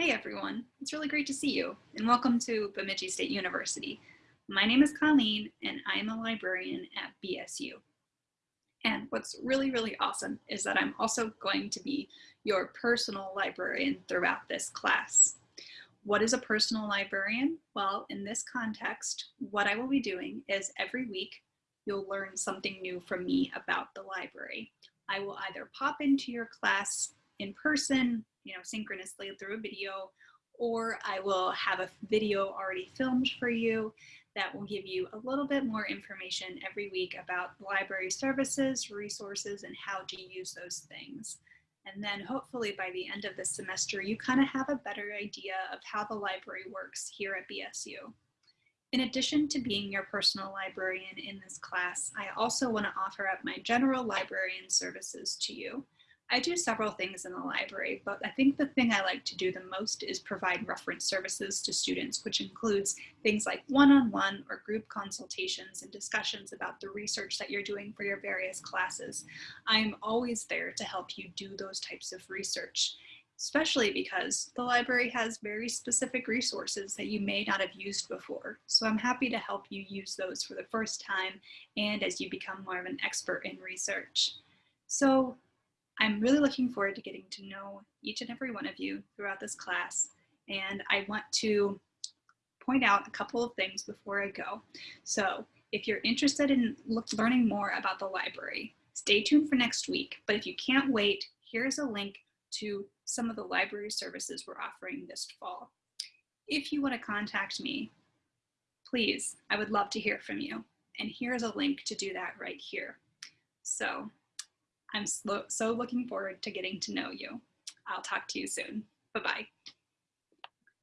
Hey everyone, it's really great to see you and welcome to Bemidji State University. My name is Colleen and I'm a librarian at BSU. And what's really, really awesome is that I'm also going to be your personal librarian throughout this class. What is a personal librarian? Well, in this context, what I will be doing is every week you'll learn something new from me about the library. I will either pop into your class in person you know, synchronously through a video, or I will have a video already filmed for you that will give you a little bit more information every week about library services, resources, and how to use those things. And then hopefully by the end of the semester, you kind of have a better idea of how the library works here at BSU. In addition to being your personal librarian in this class, I also want to offer up my general librarian services to you. I do several things in the library, but I think the thing I like to do the most is provide reference services to students, which includes things like one-on-one -on -one or group consultations and discussions about the research that you're doing for your various classes. I'm always there to help you do those types of research, especially because the library has very specific resources that you may not have used before. So I'm happy to help you use those for the first time and as you become more of an expert in research. So I'm really looking forward to getting to know each and every one of you throughout this class. And I want to point out a couple of things before I go. So if you're interested in learning more about the library, stay tuned for next week. But if you can't wait, here's a link to some of the library services we're offering this fall. If you want to contact me, please, I would love to hear from you. And here's a link to do that right here. So I'm so looking forward to getting to know you. I'll talk to you soon. Bye-bye.